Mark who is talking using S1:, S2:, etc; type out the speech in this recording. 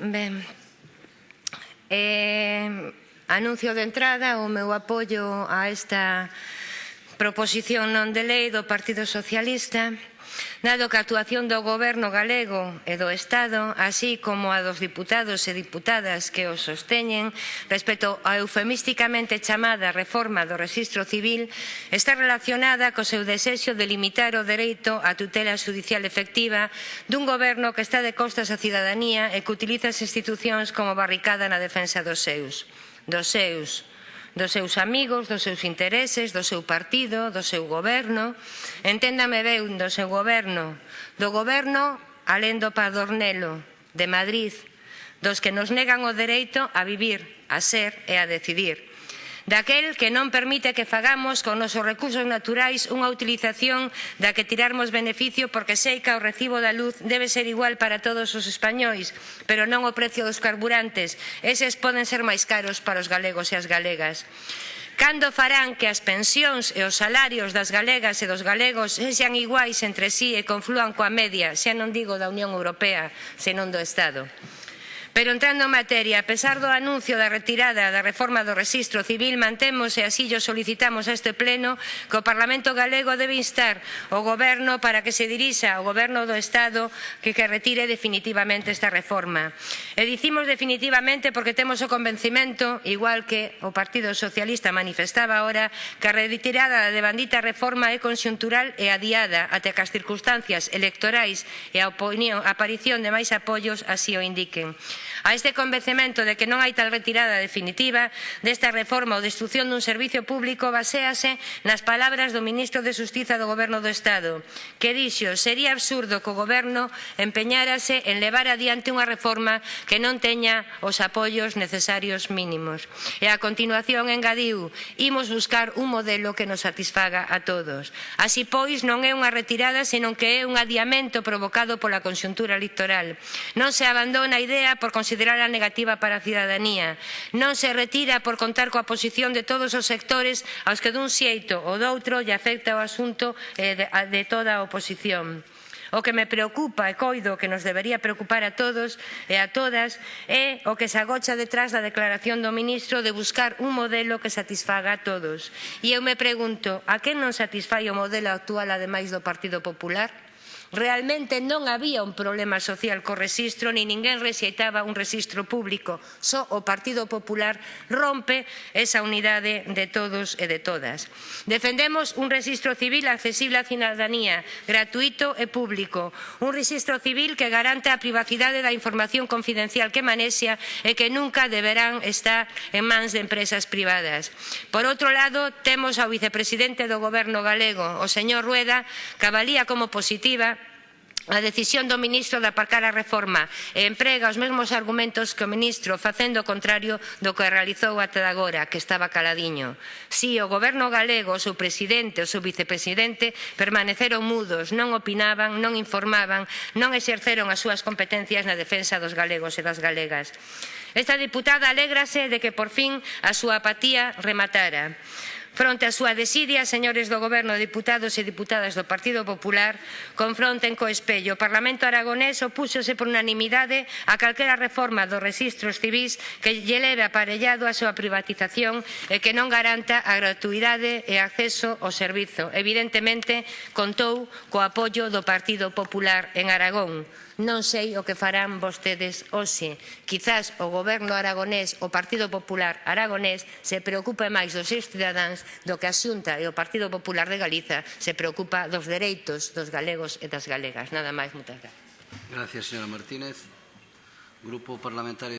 S1: Ben, eh, anuncio de entrada o meu apoio a esta proposición non de lei do Partido Socialista dado que a actuación do Goberno galego e do Estado, así como a dos diputados e diputadas que o sosteñen, respecto á eufemísticamente chamada reforma do registro civil, está relacionada co seu desexo de limitar o dereito á tutela judicial efectiva dun Goberno que está de costas á cidadanía e que utiliza as institucións como barricada na defensa dos seus. Dos seus dos seus amigos, dos seus intereses, do seu partido, do seu goberno. Enténdame ben do seu goberno, do goberno alén do Padornelo, de Madrid, dos que nos negan o dereito a vivir, a ser e a decidir daquel que non permite que fagamos con nosos recursos naturais unha utilización da que tirarmos beneficio porque sei que o recibo da luz debe ser igual para todos os españois, pero non o precio dos carburantes. Eses poden ser máis caros para os galegos e as galegas. Cando farán que as pensións e os salarios das galegas e dos galegos sexan iguais entre sí e confluan coa media, xa non digo da Unión Europea, senón do Estado? Pero entrando en materia, a pesar do anuncio da retirada da reforma do rexistro civil, mantemos e así yo solicitamos a este pleno que o Parlamento galego debe instar o goberno para que se dirixa ao goberno do Estado que que retire definitivamente esta reforma. E dicimos definitivamente porque temos o convencimento, igual que o Partido Socialista manifestaba agora, que a retirada da bandita reforma é conxuntural e adiada até que as circunstancias electorais e a, opinión, a aparición de máis apoios así o indiquen. A este convencemento de que non hai tal retirada definitiva desta reforma ou destrucción dun servicio público baséase nas palabras do ministro de Justiza do Goberno do Estado, que dixo sería absurdo que o Goberno empeñárase en levar adiante unha reforma que non teña os apoios necesarios mínimos. E a continuación engadiu, imos buscar un modelo que nos satisfaga a todos. Así pois non é unha retirada, senón que é un adiamento provocado pola conxuntura electoral. Non se abandona a idea por considerala negativa para a cidadanía. Non se retira por contar coa posición de todos os sectores aos que dun xeito ou doutro lle afecta o asunto eh, de toda a oposición. O que me preocupa e coido que nos debería preocupar a todos e a todas é o que se agocha detrás da declaración do ministro de buscar un modelo que satisfaga a todos. E eu me pregunto, a quen non satisfai o modelo actual ademais do Partido Popular? Realmente non había un problema social co rexistro, ni ninguén rexeitaba un rexistro público. Só o Partido Popular rompe esa unidade de todos e de todas. Defendemos un rexistro civil accesible á cidadanía, gratuito e público. Un rexistro civil que garante a privacidade da información confidencial que manexia e que nunca deberán estar en mans de empresas privadas. Por outro lado, temos ao vicepresidente do Goberno galego, o señor Rueda, que avalía como positiva A decisión do ministro de aparcar a reforma e emprega os mesmos argumentos que o ministro facendo o contrario do que realizou até agora, que estaba caladiño. Si o goberno galego, o seu presidente, o seu vicepresidente permaneceron mudos, non opinaban, non informaban, non exerceron as súas competencias na defensa dos galegos e das galegas. Esta diputada alégrase de que por fin a súa apatía rematara. Fronte á súa desidia, señores do Goberno, deputados e deputadas do Partido Popular, confronten co espello. O Parlamento aragonés opúxose por unanimidade a calquera reforma dos registros civis que lle leve aparellado a súa privatización e que non garanta a gratuidade e acceso ao servizo. Evidentemente, contou co apoio do Partido Popular en Aragón. Non sei o que farán vostedes hoxe. Quizás o goberno aragonés, o Partido Popular aragonés, se preocupe máis dos seus cidadáns do que a Xunta e o Partido Popular de Galiza se preocupa dos dereitos dos galegos e das galegas. Nada máis, moitas gracias.
S2: Gracias, señora Martínez. Grupo Parlamentario